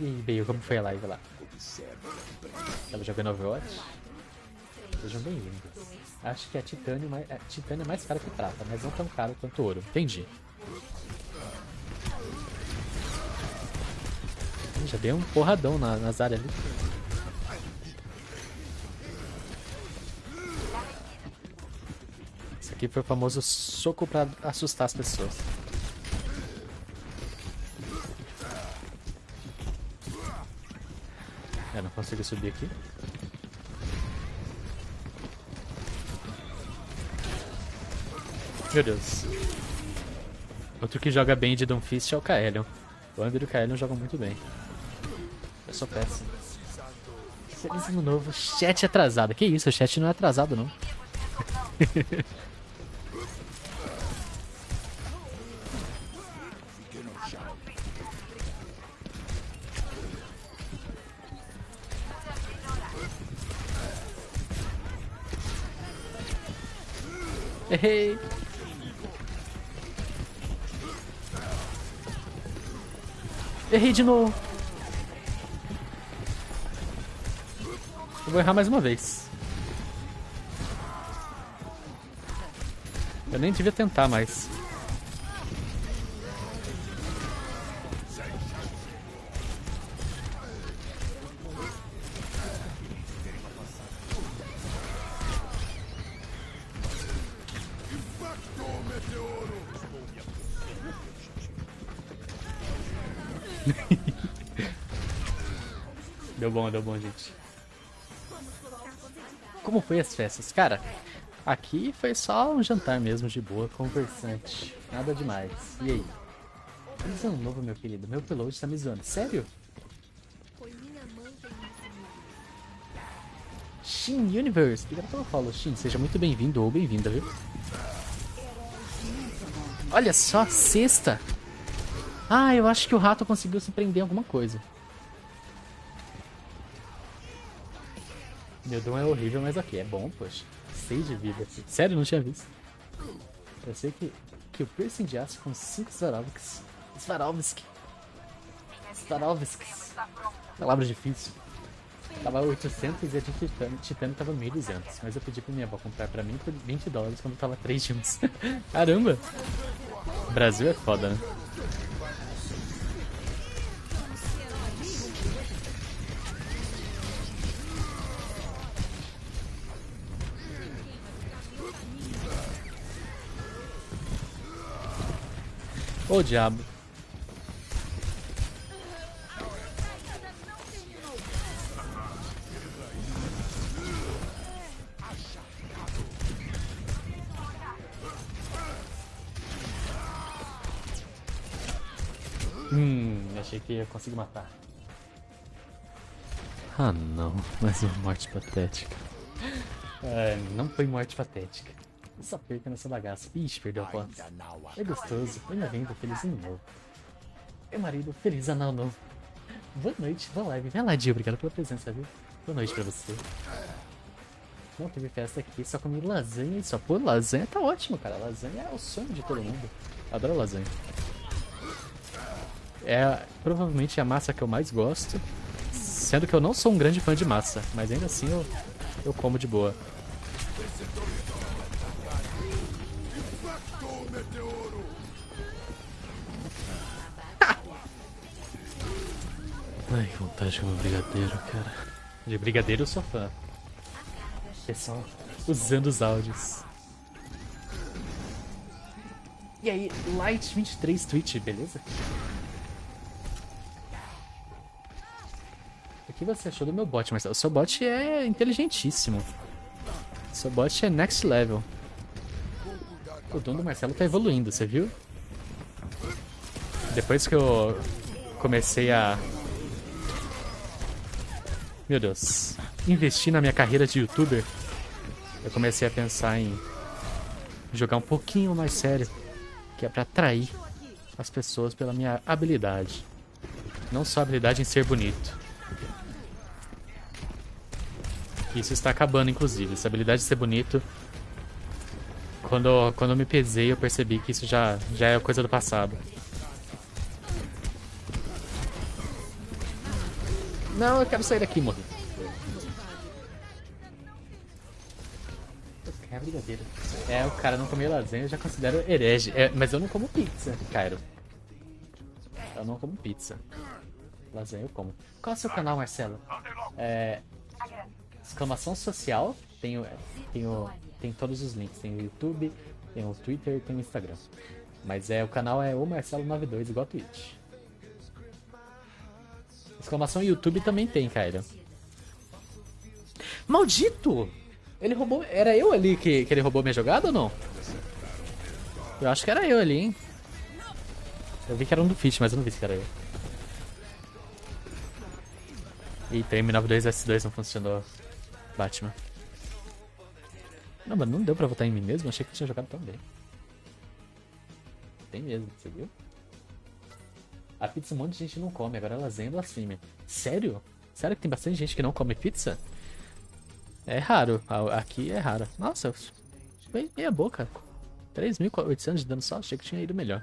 E aí, Bale, como foi a live lá? Tava jogando Overwatch? Sejam bem-vindos. Acho que a titânio, mais, a titânio é mais cara que prata, mas não tão caro quanto ouro. Entendi. Já dei um porradão na, nas áreas ali. Isso aqui foi o famoso soco pra assustar as pessoas. É, não consigo subir aqui. Meu Deus. Outro que joga bem de Doomfist é o Kaelion. O Andrew e o Kaelion jogam muito bem. Eu sou péssimo. Feliz ano novo. Chat atrasado. Que isso, o chat não é atrasado não. Errei. Errei de novo. Eu vou errar mais uma vez. Eu nem devia tentar mais. Deu bom, deu bom, gente. Como foi as festas? Cara, aqui foi só um jantar mesmo, de boa, conversante. Nada demais. E aí? Ano novo, meu querido. Meu upload tá me zoando. Sério? Shin Universe. Obrigado pelo follow, Shin. Seja muito bem-vindo ou bem-vinda, viu? Olha só, sexta. Ah, eu acho que o rato conseguiu se prender em alguma coisa. Meu dom é horrível, mas ok, é bom, poxa. 6 de vida. Sério, não tinha visto. Eu sei que, que o piercing de aço com 5 Swarovskis. Swarovski. Swarovskis. Palavra difícil. Tava 800 e a de titânio, titânio tava 1.200. Mas eu pedi pra minha avó comprar pra mim por 20 dólares quando tava 3 de uns. Caramba! Brasil é foda, né? Ô diabo. Hum, achei que ia conseguir matar. Ah não, mais uma morte patética. É, não foi morte patética. Só perca nessa bagaça. Ixi, perdeu a voz. É gostoso. Venha vendo, feliz ano novo. Meu marido, feliz anal novo. Boa noite, boa live. Vem lá, Dio, obrigado pela presença, viu? Boa noite pra você. Não teve festa aqui, só comi lasanha e só. Pô, lasanha tá ótimo, cara. Lasanha é o sonho de todo mundo. Adoro lasanha. É provavelmente a massa que eu mais gosto. Sendo que eu não sou um grande fã de massa, mas ainda assim eu, eu como de boa. Ai, que vontade de comer brigadeiro, cara. De brigadeiro eu sou fã. Pessoal, usando os áudios. E aí, Light23 Twitch, beleza? O que você achou do meu bot, Marcelo? O seu bot é inteligentíssimo. O seu bot é next level. O dono do Marcelo tá evoluindo, você viu? Depois que eu comecei a meu Deus. Investir na minha carreira de youtuber, eu comecei a pensar em jogar um pouquinho mais sério, que é pra atrair as pessoas pela minha habilidade. Não só habilidade em ser bonito. Isso está acabando, inclusive. Essa habilidade de ser bonito. Quando, quando eu me pesei, eu percebi que isso já, já é coisa do passado. Não, eu quero sair daqui, morri. É brigadeiro. É, o cara não comeu lasanha, eu já considero herege. É, mas eu não como pizza, Cairo. Eu não como pizza. Lasanha eu como. Qual é o seu canal, Marcelo? É... Exclamação social. Tenho, tenho, tem todos os links. Tem o YouTube, tem o Twitter tem o Instagram. Mas é, o canal é o Marcelo92, igual a Twitch. Exclamação YouTube também tem, Cairo. Maldito! Ele roubou. Era eu ali que, que ele roubou minha jogada ou não? Eu acho que era eu ali, hein? Eu vi que era um do Fit, mas eu não vi se era eu. Eita, M92S2 não funcionou. Batman. Não, mas não deu pra votar em mim mesmo? Achei que tinha jogado tão bem. Tem mesmo, você viu? A pizza um monte de gente não come, agora lasanha é blasfêmia. Sério? Sério que tem bastante gente que não come pizza? É raro, aqui é raro. Nossa, meia boca. 3.800 de dano só, achei que tinha ido melhor.